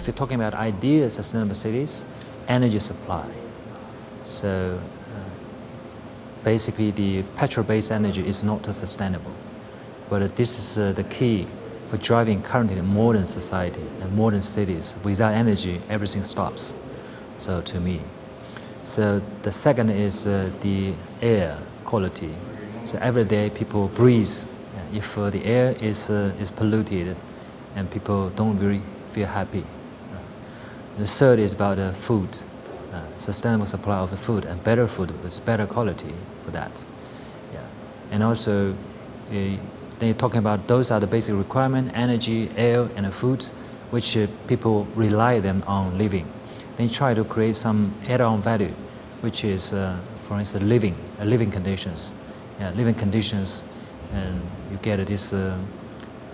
if you're talking about ideal sustainable cities, energy supply. So uh, basically the petrol-based energy is not sustainable. But uh, this is uh, the key for driving currently modern society and modern cities. Without energy, everything stops, so to me. So the second is uh, the air quality. So every day people breathe. If uh, the air is, uh, is polluted and people don't really feel happy. The third is about uh, food, uh, sustainable supply of the food and better food with better quality for that. Yeah. And also, uh, then you're talking about those are the basic requirements, energy, air, and food, which uh, people rely them on living. Then you try to create some add-on value, which is, uh, for instance, living, uh, living conditions. Yeah, living conditions, and you get this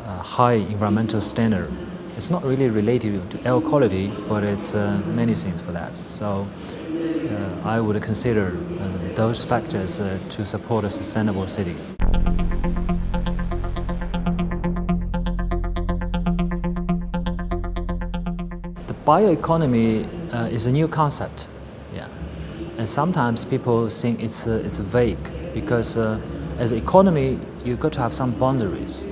high environmental standard it's not really related to air quality, but it's uh, many things for that. So uh, I would consider uh, those factors uh, to support a sustainable city. The bioeconomy uh, is a new concept, yeah, and sometimes people think it's uh, it's vague because as an economy you've got to have some boundaries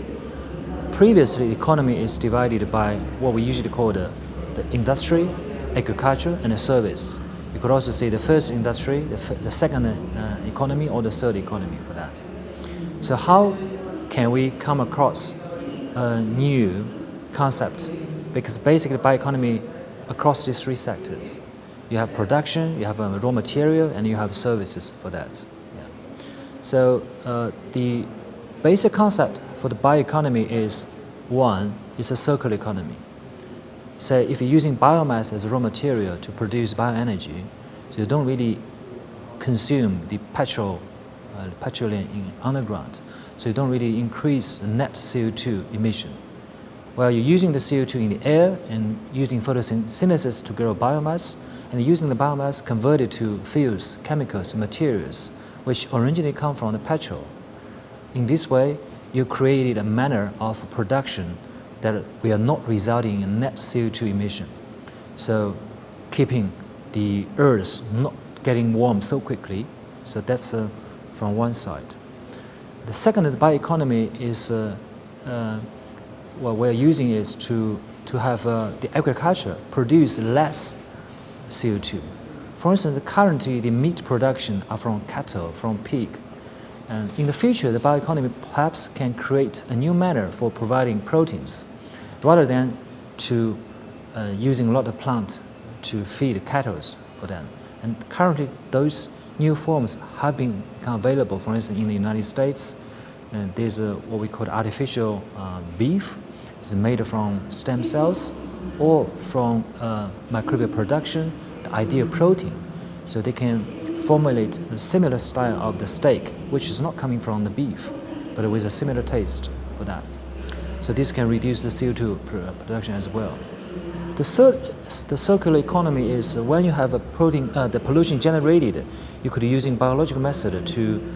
Previously, economy is divided by what we usually call the, the industry, agriculture, and service. You could also say the first industry, the, the second uh, economy, or the third economy for that. So how can we come across a new concept? Because basically bioeconomy across these three sectors. You have production, you have a raw material, and you have services for that. Yeah. So uh, the basic concept for the bioeconomy is one it's a circular economy. So if you're using biomass as a raw material to produce bioenergy, so you don't really consume the petrol, uh, petroleum in underground, so you don't really increase the net CO2 emission. While you're using the CO2 in the air and using photosynthesis to grow biomass, and using the biomass converted to fuels, chemicals, materials, which originally come from the petrol. In this way, you created a manner of production that we are not resulting in net CO2 emission. So keeping the earth not getting warm so quickly, so that's uh, from one side. The second, bioeconomy is, uh, uh, what we're using is to, to have uh, the agriculture produce less CO2. For instance, currently the meat production are from cattle, from pig, and in the future, the bioeconomy perhaps can create a new manner for providing proteins rather than to uh, using a lot of plant to feed cattle for them. And currently, those new forms have been available, for instance, in the United States. And there's a, what we call artificial uh, beef. It's made from stem cells or from uh, microbial production, the ideal protein. So they can formulate a similar style of the steak, which is not coming from the beef, but with a similar taste for that. So this can reduce the CO2 production as well. The the circular economy is when you have a protein, uh, the pollution generated, you could using biological method to,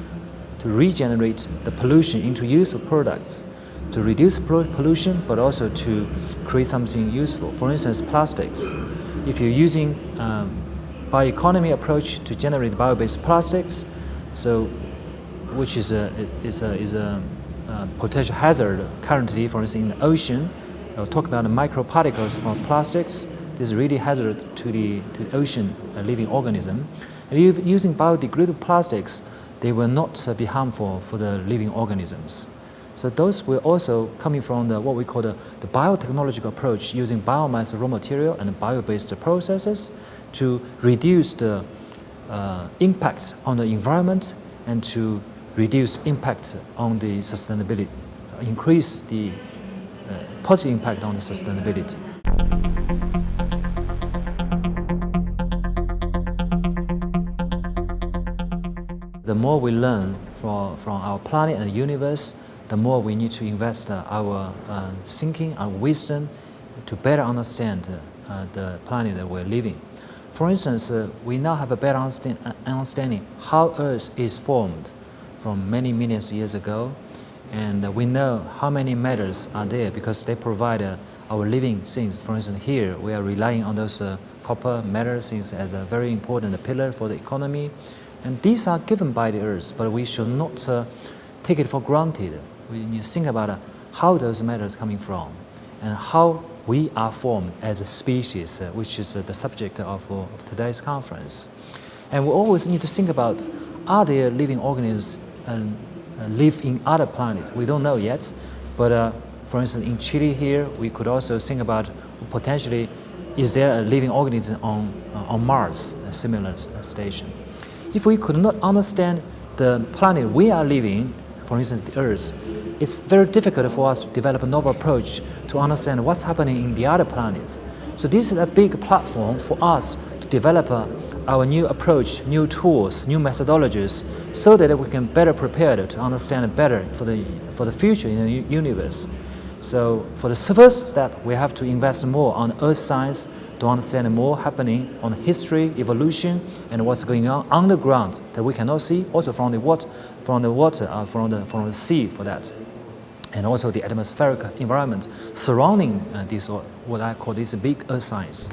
to regenerate the pollution into useful products to reduce pollution, but also to create something useful. For instance, plastics. If you're using um, bioeconomy approach to generate bio-based plastics, so which is a is a is a, a potential hazard currently, for instance, in the ocean. I'll talk about the microparticles from plastics. This is really hazard to the to the ocean living organism. And if using biodegradable plastics, they will not be harmful for the living organisms. So those will also coming from the, what we call the, the biotechnological approach using biomass raw material and bio-based processes to reduce the uh, impact on the environment and to reduce impact on the sustainability, increase the uh, positive impact on the sustainability. The more we learn from, from our planet and the universe, the more we need to invest uh, our uh, thinking, and wisdom to better understand uh, the planet that we're living. For instance, we now have a better understanding how Earth is formed from many millions of years ago. And we know how many metals are there because they provide our living things. For instance, here we are relying on those copper, metal things as a very important pillar for the economy. And these are given by the earth, but we should not uh, take it for granted. Need to think about uh, how those matters coming from and how we are formed as a species, uh, which is uh, the subject of, of, today's conference. And we always need to think about, are there living organisms and uh, live in other planets? We don't know yet, but uh, for instance, in Chile here, we could also think about potentially, is there a living organism on, on Mars, a similar station? If we could not understand the planet we are living, for instance, the Earth, it's very difficult for us to develop a novel approach to understand what's happening in the other planets. So this is a big platform for us to develop uh, our new approach, new tools, new methodologies, so that we can better prepare to understand better for the, for the future in the universe. So for the first step, we have to invest more on earth science to understand more happening on history, evolution, and what's going on underground that we cannot see, also from the water, from the water, uh, from the from the sea for that, and also the atmospheric environment surrounding uh, this what I call this big earth science.